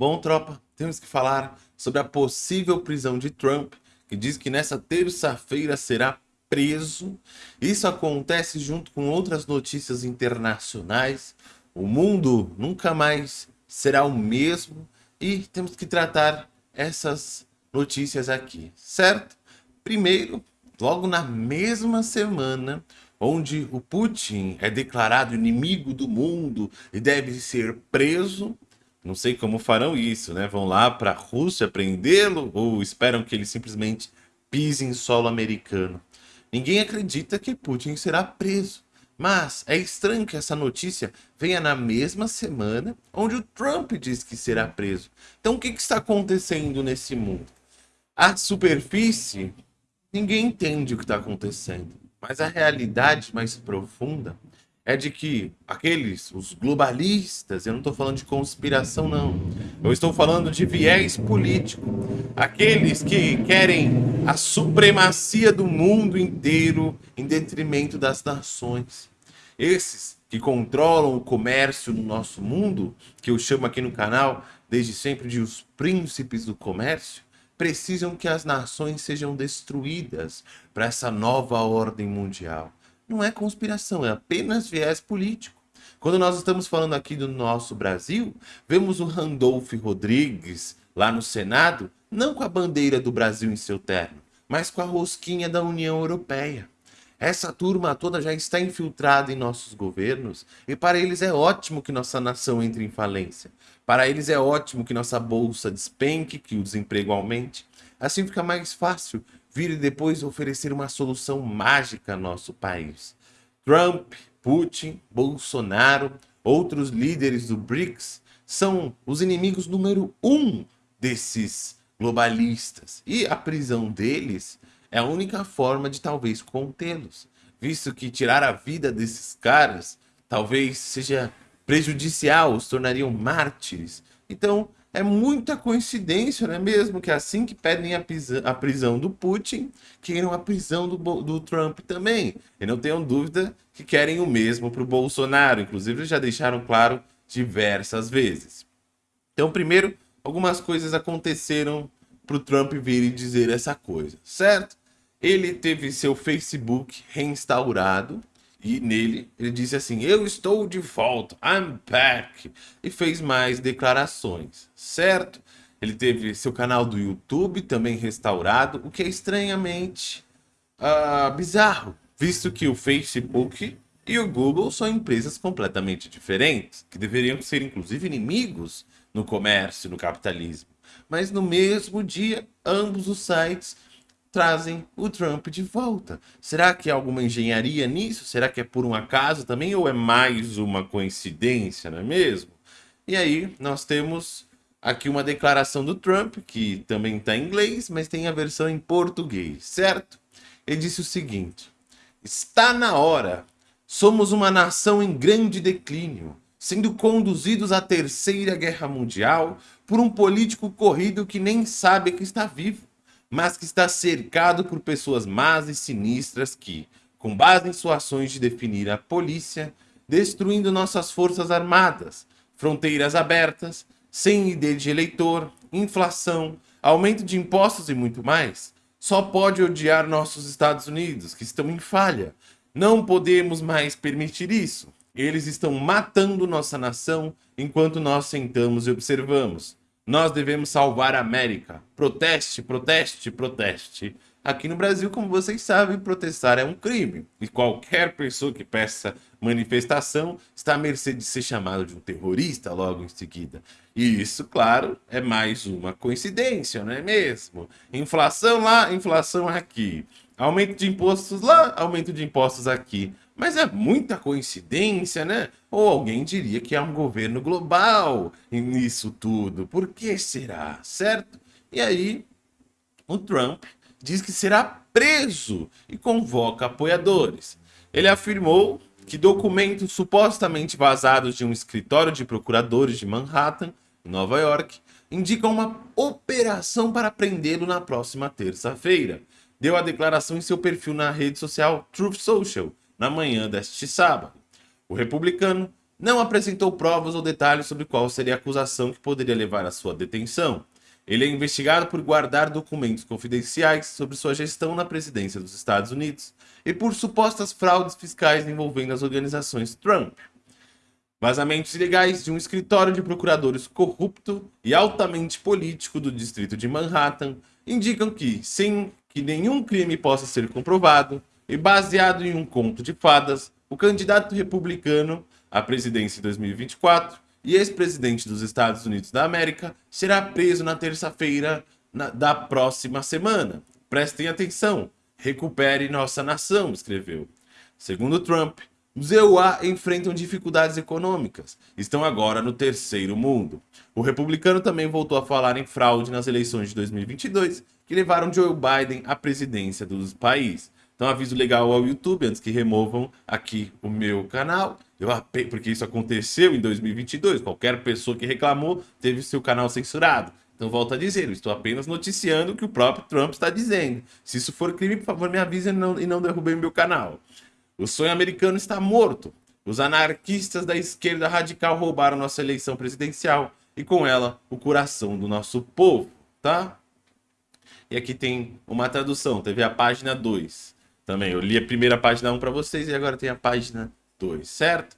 Bom, tropa, temos que falar sobre a possível prisão de Trump, que diz que nessa terça-feira será preso. Isso acontece junto com outras notícias internacionais. O mundo nunca mais será o mesmo e temos que tratar essas notícias aqui, certo? Primeiro, logo na mesma semana, onde o Putin é declarado inimigo do mundo e deve ser preso. Não sei como farão isso, né? Vão lá para a Rússia prendê-lo ou esperam que ele simplesmente pise em solo americano? Ninguém acredita que Putin será preso. Mas é estranho que essa notícia venha na mesma semana onde o Trump diz que será preso. Então o que, que está acontecendo nesse mundo? A superfície, ninguém entende o que está acontecendo. Mas a realidade mais profunda é de que aqueles, os globalistas, eu não estou falando de conspiração não, eu estou falando de viés político, aqueles que querem a supremacia do mundo inteiro em detrimento das nações. Esses que controlam o comércio no nosso mundo, que eu chamo aqui no canal desde sempre de os príncipes do comércio, precisam que as nações sejam destruídas para essa nova ordem mundial. Não é conspiração, é apenas viés político. Quando nós estamos falando aqui do nosso Brasil, vemos o Randolph Rodrigues lá no Senado, não com a bandeira do Brasil em seu terno, mas com a rosquinha da União Europeia. Essa turma toda já está infiltrada em nossos governos e para eles é ótimo que nossa nação entre em falência. Para eles é ótimo que nossa bolsa despenque, que o desemprego aumente. Assim fica mais fácil vir depois oferecer uma solução mágica ao nosso país. Trump, Putin, Bolsonaro, outros líderes do BRICS são os inimigos número um desses globalistas. E a prisão deles é a única forma de talvez contê-los, visto que tirar a vida desses caras talvez seja prejudicial, os tornariam mártires. Então, é muita coincidência, não é mesmo? Que assim que pedem a, a prisão do Putin, queiram a prisão do, do Trump também. E não tenham dúvida que querem o mesmo para o Bolsonaro. Inclusive, já deixaram claro diversas vezes. Então, primeiro, algumas coisas aconteceram para o Trump vir e dizer essa coisa, certo? ele teve seu Facebook reinstaurado e nele ele disse assim, eu estou de volta, I'm back, e fez mais declarações, certo? Ele teve seu canal do YouTube também restaurado, o que é estranhamente uh, bizarro, visto que o Facebook e o Google são empresas completamente diferentes, que deveriam ser inclusive inimigos no comércio, no capitalismo. Mas no mesmo dia, ambos os sites trazem o Trump de volta. Será que há alguma engenharia nisso? Será que é por um acaso também ou é mais uma coincidência, não é mesmo? E aí nós temos aqui uma declaração do Trump, que também está em inglês, mas tem a versão em português, certo? Ele disse o seguinte, está na hora, somos uma nação em grande declínio, sendo conduzidos à terceira guerra mundial por um político corrido que nem sabe que está vivo mas que está cercado por pessoas más e sinistras que, com base em suas ações de definir a polícia, destruindo nossas forças armadas, fronteiras abertas, sem ID de eleitor, inflação, aumento de impostos e muito mais, só pode odiar nossos Estados Unidos, que estão em falha. Não podemos mais permitir isso. Eles estão matando nossa nação enquanto nós sentamos e observamos. Nós devemos salvar a América. Proteste, proteste, proteste. Aqui no Brasil, como vocês sabem, protestar é um crime. E qualquer pessoa que peça manifestação está à mercê de ser chamado de um terrorista logo em seguida. E isso, claro, é mais uma coincidência, não é mesmo? Inflação lá, inflação aqui. Aumento de impostos lá, aumento de impostos aqui. Mas é muita coincidência, né? Ou alguém diria que há um governo global nisso tudo. Por que será, certo? E aí, o Trump diz que será preso e convoca apoiadores. Ele afirmou que documentos supostamente vazados de um escritório de procuradores de Manhattan, Nova York, indicam uma operação para prendê-lo na próxima terça-feira. Deu a declaração em seu perfil na rede social Truth Social, na manhã deste sábado. O republicano não apresentou provas ou detalhes sobre qual seria a acusação que poderia levar à sua detenção. Ele é investigado por guardar documentos confidenciais sobre sua gestão na presidência dos Estados Unidos e por supostas fraudes fiscais envolvendo as organizações Trump. Vazamentos ilegais de um escritório de procuradores corrupto e altamente político do distrito de Manhattan indicam que, sem que nenhum crime possa ser comprovado, e baseado em um conto de fadas, o candidato republicano à presidência em 2024 e ex-presidente dos Estados Unidos da América será preso na terça-feira da próxima semana. Prestem atenção, recupere nossa nação, escreveu. Segundo Trump, os EUA enfrentam dificuldades econômicas, estão agora no terceiro mundo. O republicano também voltou a falar em fraude nas eleições de 2022, que levaram Joe Biden à presidência do país. Então aviso legal ao YouTube, antes que removam aqui o meu canal, eu, porque isso aconteceu em 2022, qualquer pessoa que reclamou teve seu canal censurado. Então volto a dizer, eu estou apenas noticiando o que o próprio Trump está dizendo. Se isso for crime, por favor me avisem e não, e não derrubem meu canal. O sonho americano está morto. Os anarquistas da esquerda radical roubaram nossa eleição presidencial e com ela o coração do nosso povo, tá? E aqui tem uma tradução, teve a página 2 também. Eu li a primeira página 1 para vocês e agora tem a página 2, certo?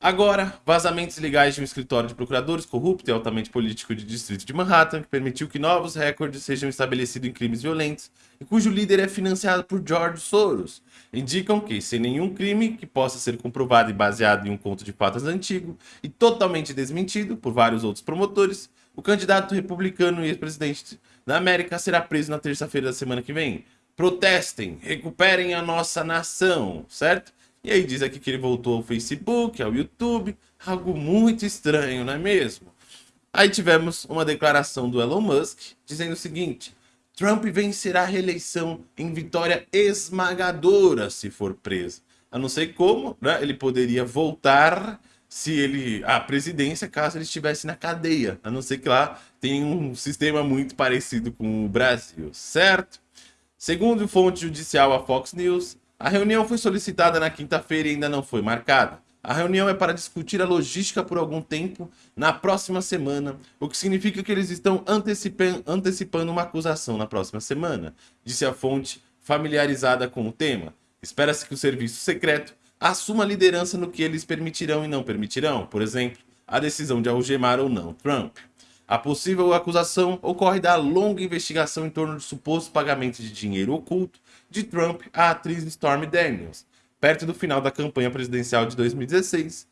Agora, vazamentos legais de um escritório de procuradores corrupto e altamente político de distrito de Manhattan, que permitiu que novos recordes sejam estabelecidos em crimes violentos e cujo líder é financiado por George Soros, indicam que, sem nenhum crime que possa ser comprovado e baseado em um conto de fatos antigo e totalmente desmentido por vários outros promotores, o candidato republicano e ex-presidente da América será preso na terça-feira da semana que vem. Protestem, recuperem a nossa nação, certo? E aí diz aqui que ele voltou ao Facebook, ao YouTube, algo muito estranho, não é mesmo? Aí tivemos uma declaração do Elon Musk dizendo o seguinte, Trump vencerá a reeleição em vitória esmagadora se for preso. A não sei como, né? Ele poderia voltar se ele a presidência caso ele estivesse na cadeia. A não ser que lá tem um sistema muito parecido com o Brasil, certo? Segundo fonte judicial a Fox News, a reunião foi solicitada na quinta-feira e ainda não foi marcada. A reunião é para discutir a logística por algum tempo na próxima semana, o que significa que eles estão antecipando uma acusação na próxima semana, disse a fonte familiarizada com o tema. Espera-se que o serviço secreto assuma liderança no que eles permitirão e não permitirão, por exemplo, a decisão de algemar ou não Trump. A possível acusação ocorre da longa investigação em torno de suposto pagamento de dinheiro oculto de Trump à atriz Stormy Daniels. Perto do final da campanha presidencial de 2016,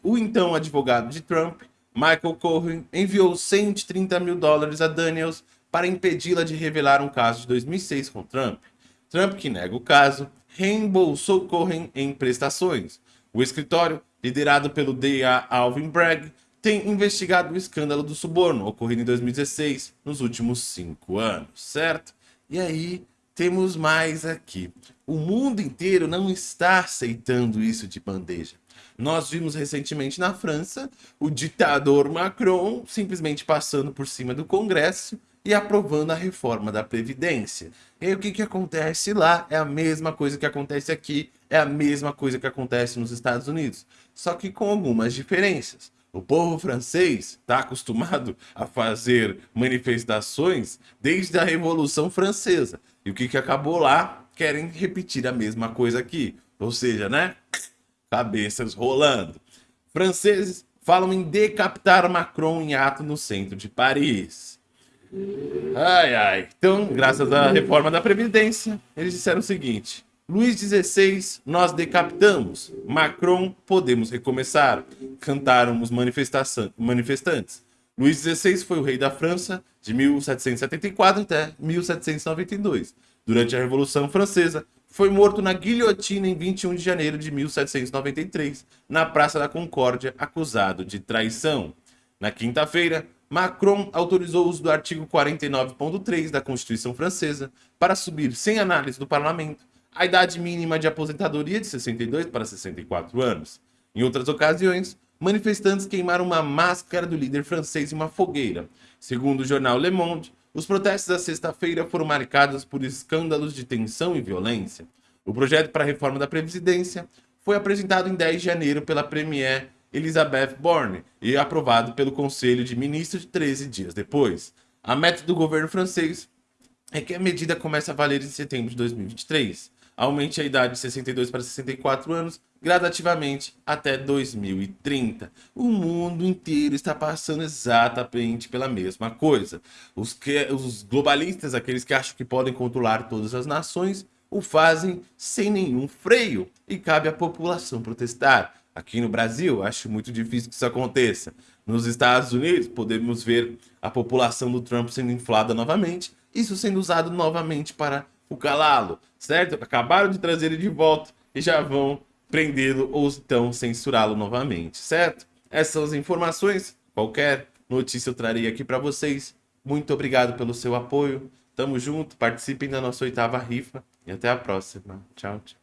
o então advogado de Trump, Michael Cohen, enviou 130 mil dólares a Daniels para impedi-la de revelar um caso de 2006 com Trump. Trump, que nega o caso, reembolsou Cohen em prestações. O escritório, liderado pelo D.A. Alvin Bragg, tem investigado o escândalo do suborno ocorrido em 2016, nos últimos cinco anos, certo? E aí temos mais aqui. O mundo inteiro não está aceitando isso de bandeja. Nós vimos recentemente na França o ditador Macron simplesmente passando por cima do Congresso e aprovando a reforma da Previdência. E aí o que, que acontece lá é a mesma coisa que acontece aqui, é a mesma coisa que acontece nos Estados Unidos, só que com algumas diferenças. O povo francês está acostumado a fazer manifestações desde a Revolução Francesa. E o que, que acabou lá? Querem repetir a mesma coisa aqui. Ou seja, né? Cabeças rolando. Franceses falam em decapitar Macron em ato no centro de Paris. Ai, ai. Então, graças à reforma da Previdência, eles disseram o seguinte. Luís XVI, nós decapitamos. Macron, podemos recomeçar. Cantaram os manifestantes. Luís XVI foi o rei da França de 1774 até 1792. Durante a Revolução Francesa, foi morto na guilhotina em 21 de janeiro de 1793, na Praça da Concórdia, acusado de traição. Na quinta-feira, Macron autorizou o uso do artigo 49.3 da Constituição Francesa para subir sem análise do parlamento a idade mínima de aposentadoria de 62 para 64 anos. Em outras ocasiões, manifestantes queimaram uma máscara do líder francês em uma fogueira. Segundo o jornal Le Monde, os protestos da sexta-feira foram marcados por escândalos de tensão e violência. O projeto para a reforma da Previdência foi apresentado em 10 de janeiro pela Premier Elizabeth Borne e aprovado pelo Conselho de Ministros 13 dias depois. A meta do governo francês é que a medida comece a valer em setembro de 2023. Aumente a idade de 62 para 64 anos gradativamente até 2030. O mundo inteiro está passando exatamente pela mesma coisa. Os, que, os globalistas, aqueles que acham que podem controlar todas as nações, o fazem sem nenhum freio e cabe à população protestar. Aqui no Brasil, acho muito difícil que isso aconteça. Nos Estados Unidos, podemos ver a população do Trump sendo inflada novamente, isso sendo usado novamente para o calá-lo, certo? Acabaram de trazer ele de volta e já vão prendê-lo ou então censurá-lo novamente, certo? Essas são as informações. Qualquer notícia eu trarei aqui para vocês. Muito obrigado pelo seu apoio. Tamo junto, participem da nossa oitava rifa e até a próxima. Tchau, tchau.